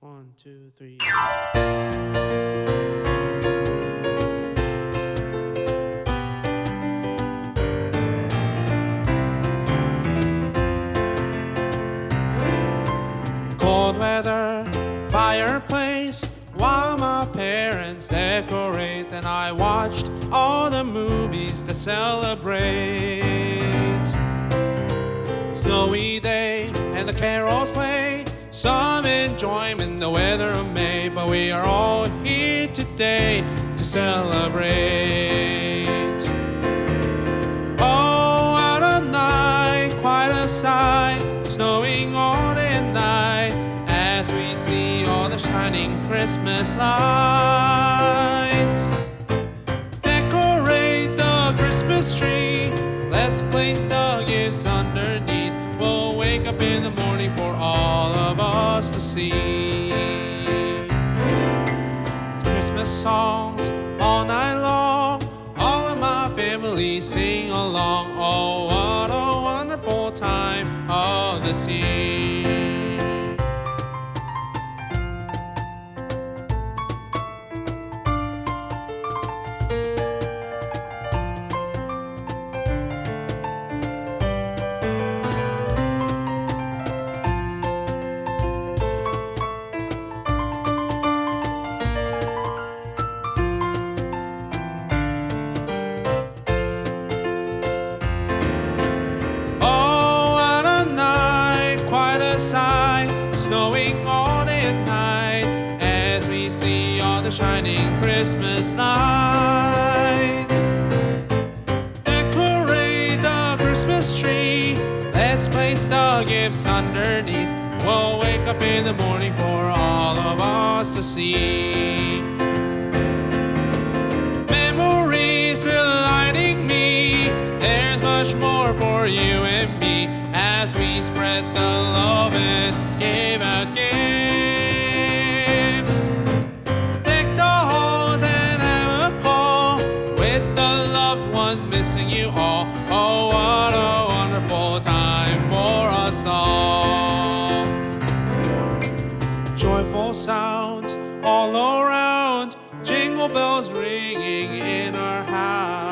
One, two, three. Cold weather, fireplace, while my parents decorate, and I watched all the movies to celebrate. Snowy day, and the carols play. Some enjoyment, the weather of May, but we are all here today to celebrate. Oh, what a night, quite a sight, snowing all day and night as we see all the shining Christmas lights. Decorate the Christmas tree, let's place the gifts underneath. We'll wake up in the morning for all of us to see. It's Christmas songs all night long. All of my family sing along. Oh, oh. Shining Christmas lights. Decorate the Christmas tree, let's place the gifts underneath. We'll wake up in the morning for all of us to see. Memories delighting me. There's much more for you and me as we spread the love and give missing you all. Oh, what a wonderful time for us all joyful sounds all around, jingle bells ringing in our house.